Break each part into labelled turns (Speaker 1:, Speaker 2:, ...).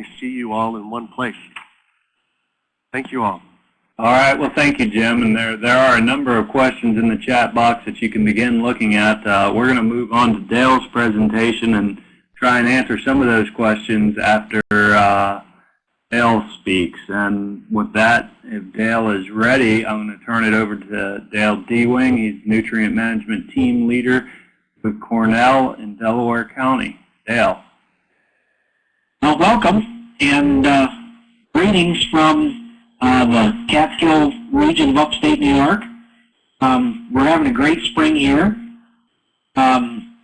Speaker 1: finally see you all in one place. Thank you all.
Speaker 2: All right, well, thank you, Jim. And there, there are a number of questions in the chat box that you can begin looking at. Uh, we're going to move on to Dale's presentation and try and answer some of those questions after uh, Dale speaks. And with that, if Dale is ready, I'm going to turn it over to Dale Dewing. He's Nutrient Management Team Leader with Cornell in Delaware County. Dale.
Speaker 3: Well, welcome and uh, greetings from uh, the Catskill region of upstate New York. Um, we're having a great spring here. Um,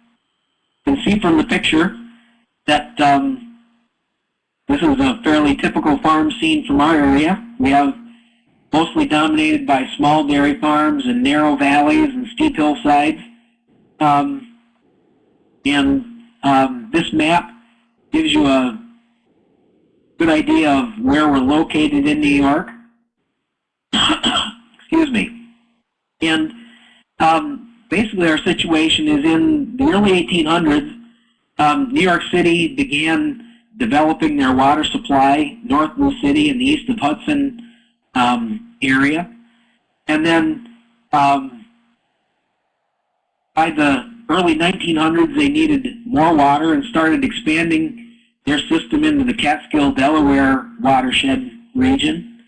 Speaker 3: you can see from the picture that um, this is a fairly typical farm scene from our area. We have mostly dominated by small dairy farms and narrow valleys and steep hillsides. Um, and um, this map gives you a good idea of where we're located in New York. Excuse me. And um, basically our situation is in the early 1800s, um, New York City began developing their water supply north of the city in the east of Hudson um, area. And then um, by the early 1900s, they needed more water and started expanding their system into the Catskill, Delaware watershed region.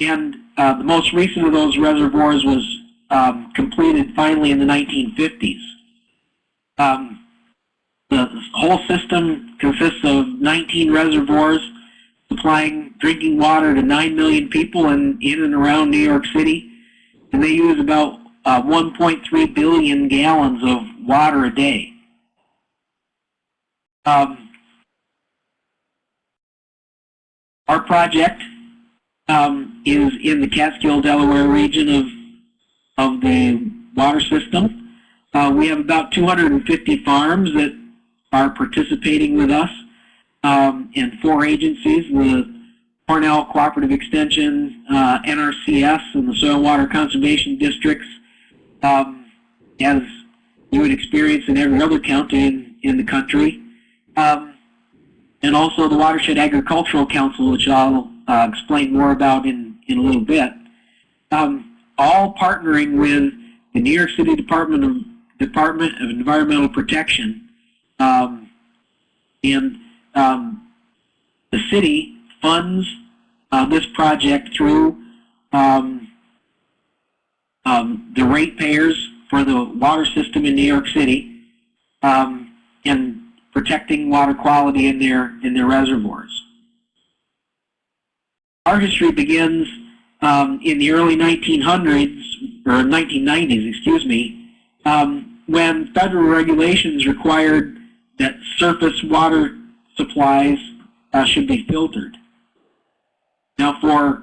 Speaker 3: And uh, the most recent of those reservoirs was um, completed finally in the 1950s. Um, the whole system consists of 19 reservoirs supplying drinking water to 9 million people in, in and around New York City. And they use about uh, 1.3 billion gallons of water a day. Um, our project um, is in the Catskill, Delaware region of, of the water system. Uh, we have about 250 farms that are participating with us um, in four agencies, the Cornell Cooperative Extension, uh, NRCS, and the Soil Water Conservation Districts, um, as you would experience in every other county in, in the country. Um, and also the Watershed Agricultural Council, which I'll uh, explain more about in, in a little bit. Um, all partnering with the New York City Department of, Department of Environmental Protection um, and um, the city funds uh, this project through um, um, the ratepayers for the water system in New York City um, and protecting water quality in their in their reservoirs. Our history begins um, in the early 1900s or 1990s, excuse me, um, when federal regulations required that surface water supplies uh, should be filtered. Now for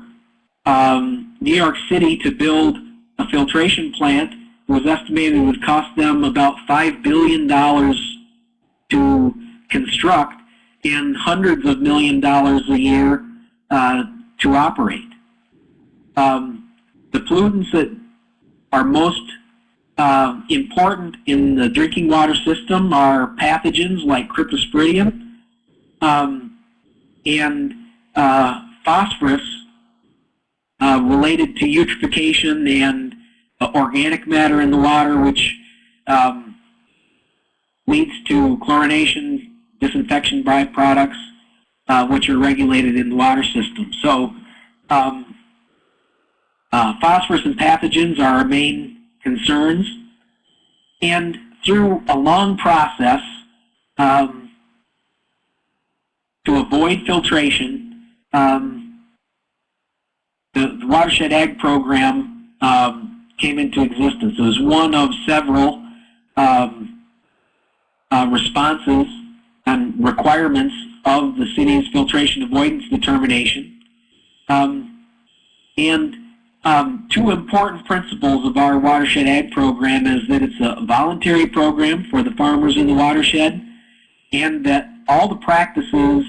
Speaker 3: um, New York City to build a filtration plant was estimated would cost them about $5 billion to construct and hundreds of million dollars a year uh, to operate. Um, the pollutants that are most uh, important in the drinking water system are pathogens like cryptosporidium um, and uh, phosphorus uh, related to eutrophication and uh, organic matter in the water, which um, leads to chlorination, disinfection byproducts, uh, which are regulated in the water system. So um, uh, phosphorus and pathogens are our main concerns, and through a long process um, to avoid filtration, um, the, the, Watershed Ag Program um, came into existence. It was one of several um, uh, responses and requirements of the city's filtration avoidance determination. Um, and um, two important principles of our watershed ag program is that it's a voluntary program for the farmers in the watershed and that all the practices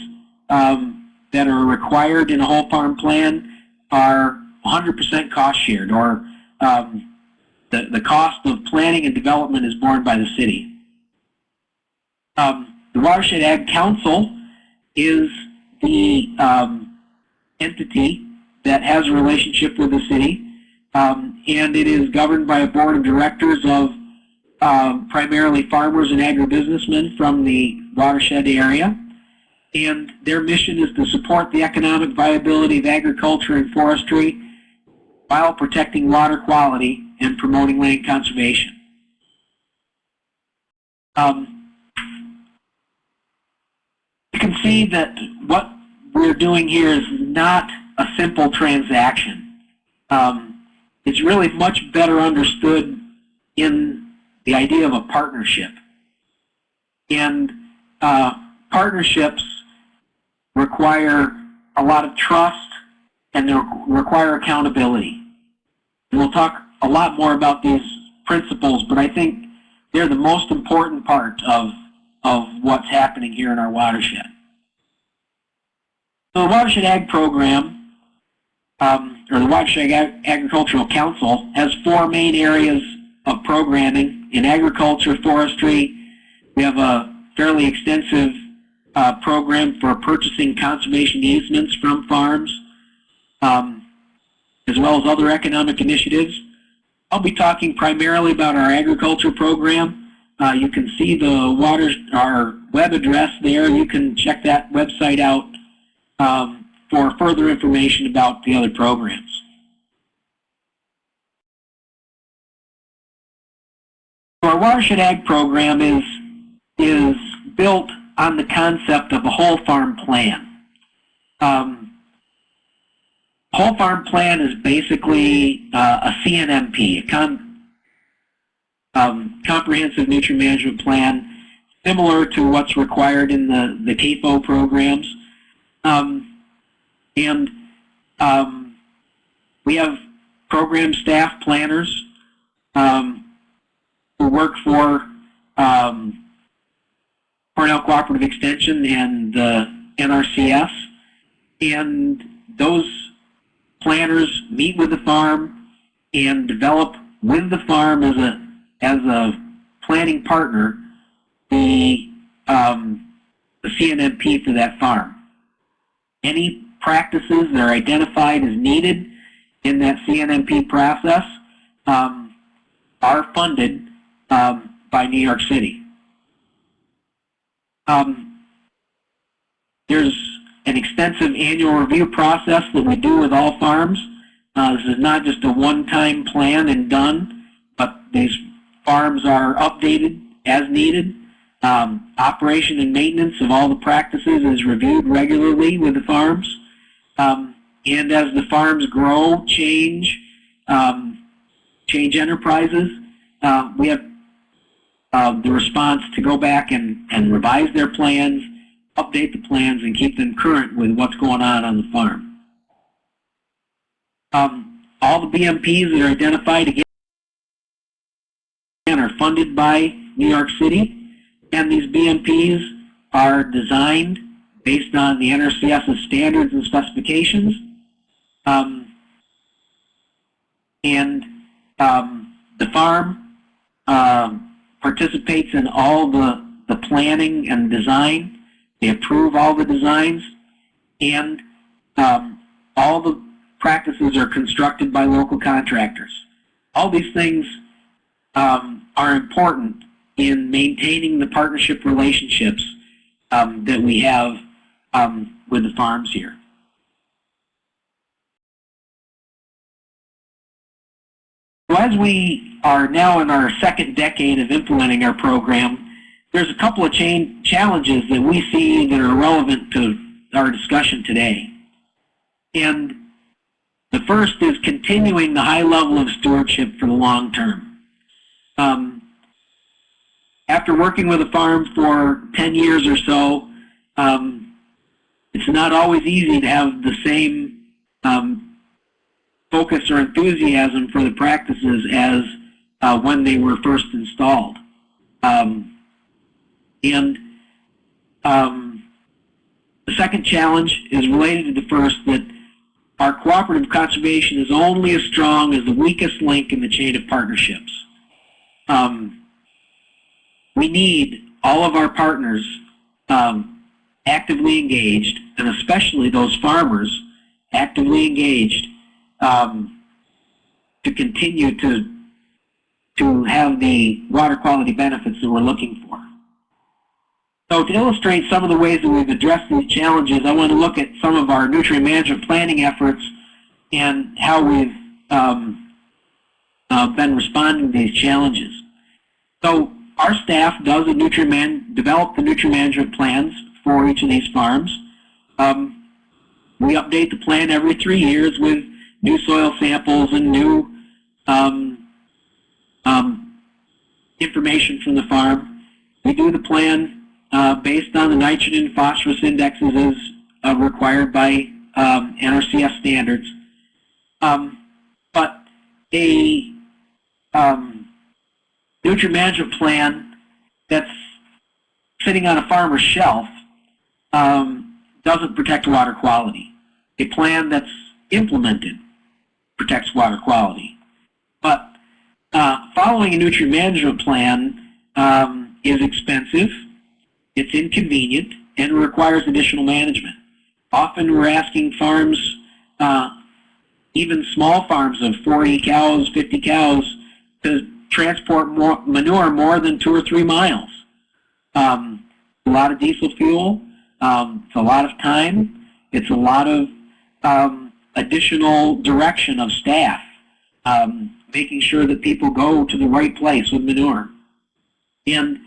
Speaker 3: um, that are required in a whole farm plan are 100% cost shared or um, the, the cost of planning and development is borne by the city. Um, the Watershed Ag Council is the um, entity that has a relationship with the city, um, and it is governed by a board of directors of um, primarily farmers and agribusinessmen from the watershed area. And their mission is to support the economic viability of agriculture and forestry while protecting water quality and promoting land conservation. Um, you can see that what we're doing here is not a simple transaction. Um, it's really much better understood in the idea of a partnership. And uh, partnerships require a lot of trust and they require accountability. And we'll talk a lot more about these principles, but I think they're the most important part of, of what's happening here in our watershed. So the Watershed Ag Program, um, or the Watershed Ag Agricultural Council, has four main areas of programming in agriculture, forestry. We have a fairly extensive uh, program for purchasing conservation easements from farms, um, as well as other economic initiatives. I'll be talking primarily about our agriculture program. Uh, you can see the water, our web address there. You can check that website out um, for further information about the other programs. Our Watershed Ag program is, is built on the concept of a whole farm plan. Um, whole farm plan is basically uh, a CNMP, a um, comprehensive nutrient management plan, similar to what's required in the, the CAFO programs. Um, and um, we have program staff planners um, who work for um, Cornell Cooperative Extension and uh, NRCS. And those planners meet with the farm and develop with the farm as a as a planning partner the um, the CNMP for that farm. Any practices that are identified as needed in that CNMP process um, are funded um, by New York City. Um, there's an extensive annual review process that we do with all farms. Uh, this is not just a one-time plan and done, but these farms are updated as needed. Um, operation and maintenance of all the practices is reviewed regularly with the farms. Um, and as the farms grow, change, um, change enterprises, uh, we have uh, the response to go back and, and revise their plans, update the plans, and keep them current with what's going on on the farm. Um, all the BMPs that are identified again are funded by New York City, and these BMPs are designed based on the NRCS's standards and specifications. Um, and um, the farm um, participates in all the, the planning and design. They approve all the designs, and um, all the practices are constructed by local contractors. All these things um, are important in maintaining the partnership relationships um, that we have um, with the farms here. So as we are now in our second decade of implementing our program, there's a couple of challenges that we see that are relevant to our discussion today. And the first is continuing the high level of stewardship for the long term. Um, after working with a farm for 10 years or so, um, it's not always easy to have the same um, focus or enthusiasm for the practices as uh, when they were first installed. Um, and um, the second challenge is related to the first, that our cooperative conservation is only as strong as the weakest link in the chain of partnerships. Um, we need all of our partners um, actively engaged, and especially those farmers actively engaged um, to continue to to have the water quality benefits that we're looking for. So to illustrate some of the ways that we've addressed these challenges, I want to look at some of our nutrient management planning efforts and how we've um, uh, been responding to these challenges. So our staff does a nutrient man, develop the nutrient management plans for each of these farms. Um, we update the plan every three years with new soil samples and new um, um, information from the farm. We do the plan uh, based on the nitrogen and phosphorus indexes as uh, required by um, NRCS standards. Um, but a um, nutrient management plan that's sitting on a farmer's shelf um, doesn't protect water quality. A plan that's implemented protects water quality. But uh, following a nutrient management plan um, is expensive, it's inconvenient, and requires additional management. Often we're asking farms, uh, even small farms of 40 cows, 50 cows, to transport more manure more than two or three miles. Um, a lot of diesel fuel, um, it's a lot of time, it's a lot of um, additional direction of staff, um, making sure that people go to the right place with manure. And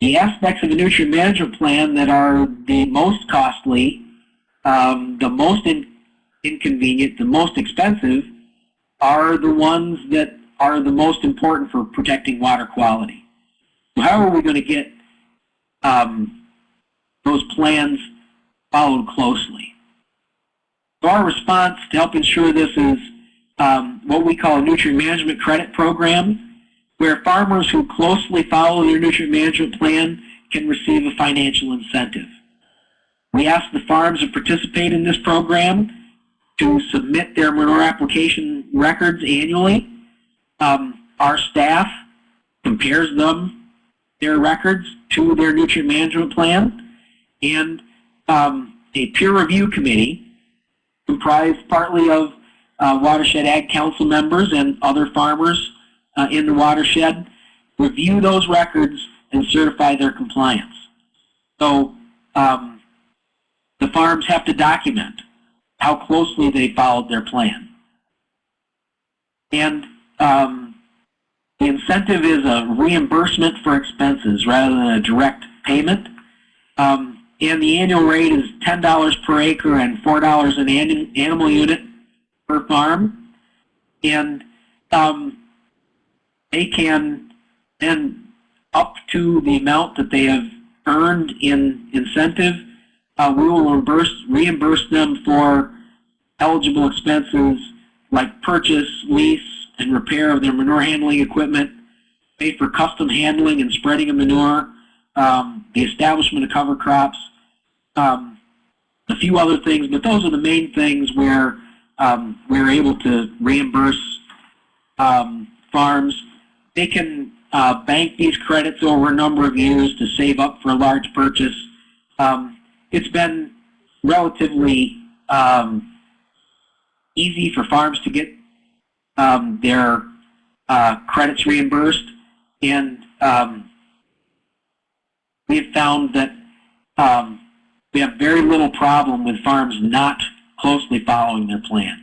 Speaker 3: the aspects of the nutrient management plan that are the most costly, um, the most in inconvenient, the most expensive, are the ones that are the most important for protecting water quality. How are we going to get um, those plans followed closely? So our response to help ensure this is um, what we call a nutrient management credit program, where farmers who closely follow their nutrient management plan can receive a financial incentive. We ask the farms that participate in this program to submit their manure application records annually. Um, our staff compares them, their records, to their nutrient management plan, and um, a peer review committee comprised partly of uh, Watershed Ag Council members and other farmers uh, in the watershed review those records and certify their compliance. So um, the farms have to document how closely they followed their plan. And um, the incentive is a reimbursement for expenses rather than a direct payment. Um, and the annual rate is $10 per acre and $4 an animal unit per farm. And um, they can then up to the amount that they have earned in incentive, uh, we will reimburse, reimburse them for eligible expenses like purchase, lease, and repair of their manure handling equipment, pay for custom handling and spreading of manure, um, the establishment of cover crops, um, a few other things, but those are the main things where um, we're able to reimburse um, farms. They can uh, bank these credits over a number of years to save up for a large purchase. Um, it's been relatively um, easy for farms to get um, their uh, credits reimbursed, and um, we have found that um, we have very little problem with farms not closely following their plans.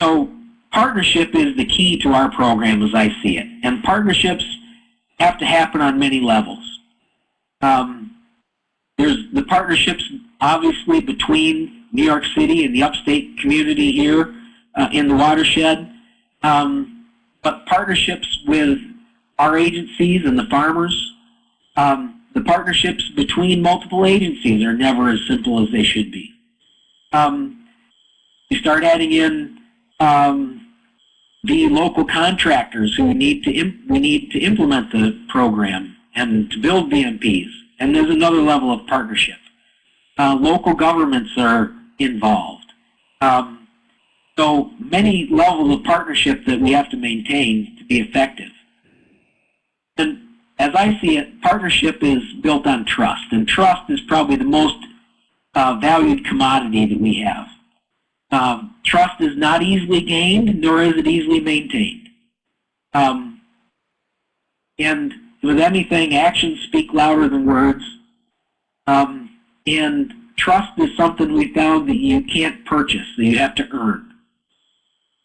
Speaker 3: So partnership is the key to our program as I see it. And partnerships have to happen on many levels. Um, there's the partnerships obviously between New York City and the upstate community here uh, in the watershed, um, but partnerships with our agencies and the farmers, um, the partnerships between multiple agencies are never as simple as they should be. Um, you start adding in um, the local contractors who need to we need to implement the program and to build BMPs, and there's another level of partnership. Uh, local governments are involved. Um, so many levels of partnership that we have to maintain to be effective. And as I see it, partnership is built on trust, and trust is probably the most uh, valued commodity that we have. Um, trust is not easily gained, nor is it easily maintained. Um, and with anything, actions speak louder than words. Um, and trust is something we found that you can't purchase, that you have to earn.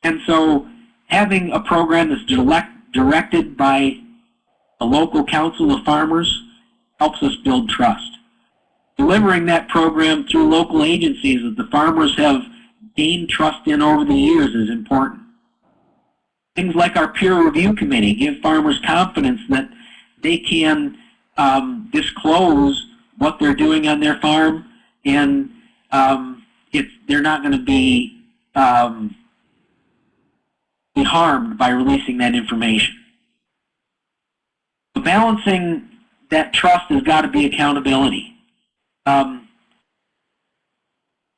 Speaker 3: And so having a program that's direct, directed by a local council of farmers helps us build trust. Delivering that program through local agencies that the farmers have gained trust in over the years is important. Things like our peer review committee give farmers confidence that they can um, disclose what they're doing on their farm and um, they're not going to be, um, be harmed by releasing that information. But balancing that trust has got to be accountability. Um,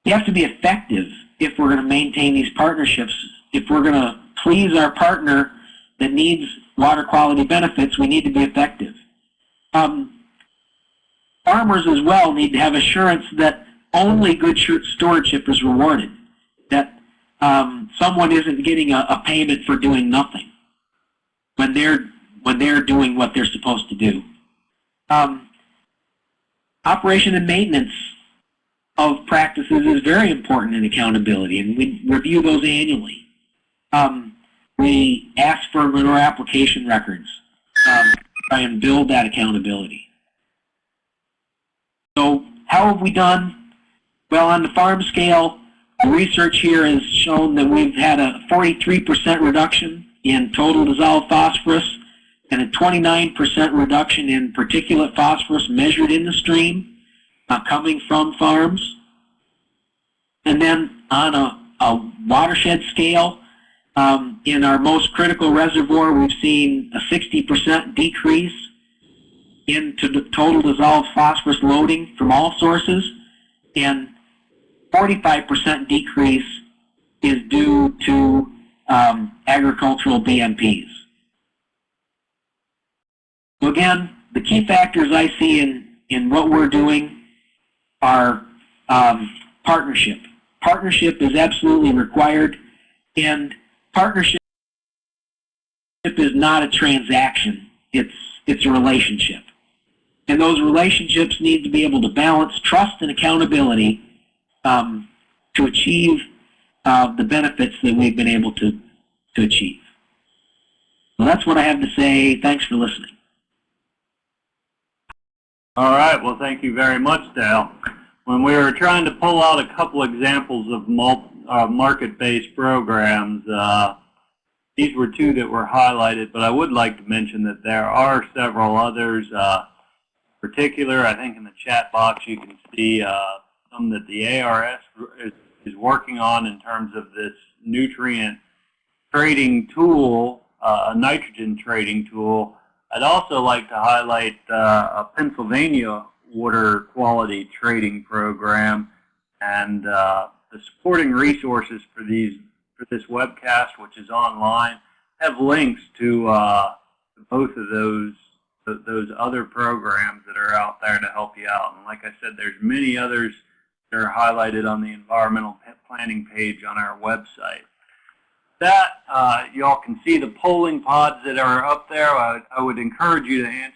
Speaker 3: you have to be effective if we're going to maintain these partnerships. If we're going to please our partner that needs water quality benefits, we need to be effective. Um, farmers as well need to have assurance that only good stewardship is rewarded, that um, someone isn't getting a, a payment for doing nothing when they're when they're doing what they're supposed to do. Um, operation and maintenance of practices is very important in accountability, and we review those annually. Um, we ask for manure application records, um, try and build that accountability. So how have we done? Well, on the farm scale, the research here has shown that we've had a 43% reduction in total dissolved phosphorus and a 29% reduction in particulate phosphorus measured in the stream uh, coming from farms. And then on a, a watershed scale, um, in our most critical reservoir, we've seen a 60% decrease in total dissolved phosphorus loading from all sources, and 45% decrease is due to um, agricultural BMPs. So again, the key factors I see in, in what we're doing are um, partnership. Partnership is absolutely required, and partnership is not a transaction. It's, it's a relationship. And those relationships need to be able to balance trust and accountability um, to achieve uh, the benefits that we've been able to, to achieve. Well, that's what I have to say. Thanks for listening.
Speaker 2: All right. Well, thank you very much, Dale. When we were trying to pull out a couple examples of uh, market-based programs, uh, these were two that were highlighted, but I would like to mention that there are several others. Uh, in particular, I think in the chat box you can see some that the ARS is, is, working on in terms of this nutrient trading tool, uh, a nitrogen trading tool. I'd also like to highlight uh, a Pennsylvania water quality trading program and uh, the supporting resources for these for this webcast, which is online, have links to uh, both of those those other programs that are out there to help you out. And like I said, there's many others that are highlighted on the environmental planning page on our website. That, uh, y'all can see the polling pods that are up there. I, I would encourage you to answer